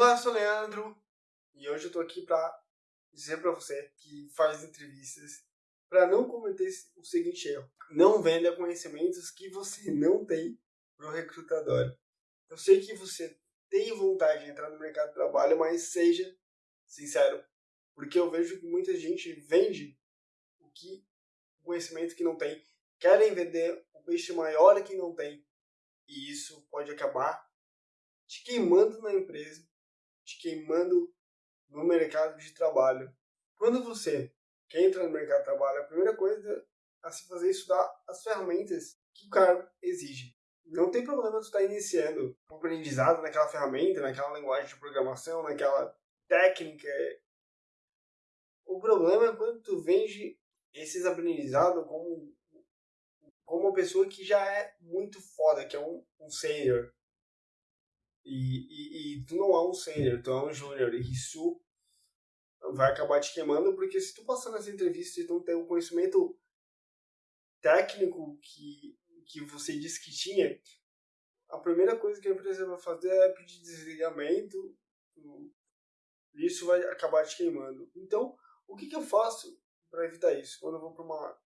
Olá, sou o Leandro e hoje eu tô aqui para dizer para você que faz entrevistas para não cometer o seguinte erro: não venda conhecimentos que você não tem pro recrutador. Eu sei que você tem vontade de entrar no mercado de trabalho, mas seja sincero, porque eu vejo que muita gente vende o que o conhecimento que não tem, querem vender o peixe maior que não tem, e isso pode acabar te queimando na empresa te queimando no mercado de trabalho. Quando você quer entrar no mercado de trabalho, a primeira coisa a se fazer é estudar as ferramentas que o cargo exige. Não tem problema tu estar tá iniciando um aprendizado naquela ferramenta, naquela linguagem de programação, naquela técnica. O problema é quando tu vende esses aprendizados como, como uma pessoa que já é muito foda, que é um, um. E, e, e tu não é um sênior, tu é um júnior. E isso vai acabar te queimando, porque se tu passar nessa entrevista e tu não tem o um conhecimento técnico que, que você disse que tinha, a primeira coisa que a empresa vai fazer é pedir desligamento, e isso vai acabar te queimando. Então, o que, que eu faço para evitar isso? Quando eu vou para uma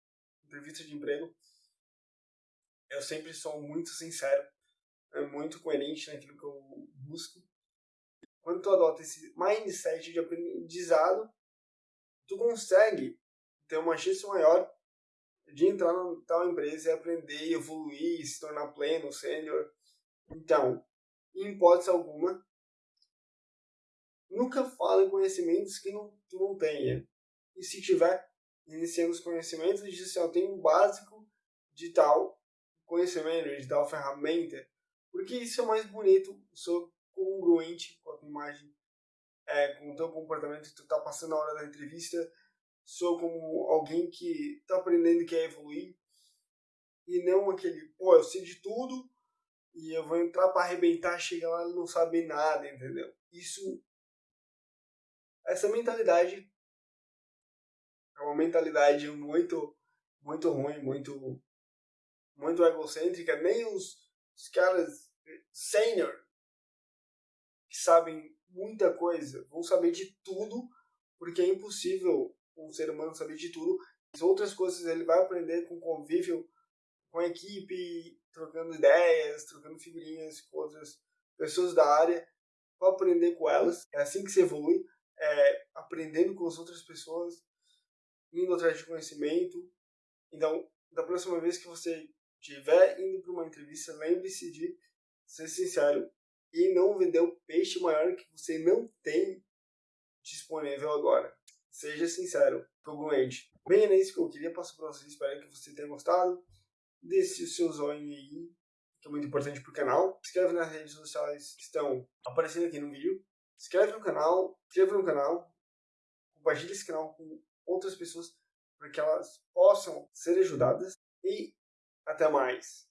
entrevista de emprego, eu sempre sou muito sincero é muito coerente naquilo que eu busco. Quando tu adota esse mindset de aprendizado, tu consegue ter uma chance maior de entrar na tal empresa e aprender, evoluir, se tornar pleno, sênior. Então, em hipótese alguma, nunca fala em conhecimentos que não, tu não tenha. E se tiver iniciando os conhecimentos, diz assim, eu tenho um básico de tal conhecimento, de tal ferramenta, porque isso é mais bonito, sou congruente com a tua imagem, é, com o teu comportamento que tu tá passando na hora da entrevista, sou como alguém que tá aprendendo e quer evoluir, e não aquele, pô, eu sei de tudo e eu vou entrar para arrebentar, chega lá e não sabe nada, entendeu? Isso, essa mentalidade é uma mentalidade muito, muito ruim, muito, muito egocêntrica, nem os os caras sênior que sabem muita coisa vão saber de tudo, porque é impossível um ser humano saber de tudo. As outras coisas ele vai aprender com convívio com a equipe, trocando ideias, trocando figurinhas com outras pessoas da área, vai aprender com elas. É assim que se evolui, é aprendendo com as outras pessoas, indo atrás de conhecimento. Então, da próxima vez que você estiver indo para uma entrevista, lembre-se de ser sincero e não vender o peixe maior que você não tem disponível agora. Seja sincero, congruente. Bem, é isso que eu queria passar para vocês. Espero que você tenha gostado. Deixe o seu zoinho aí, que é muito importante para o canal. Se inscreve nas redes sociais que estão aparecendo aqui no vídeo. Se inscreve no canal, inscreva no canal. Compartilhe esse canal com outras pessoas para que elas possam ser ajudadas. E até mais!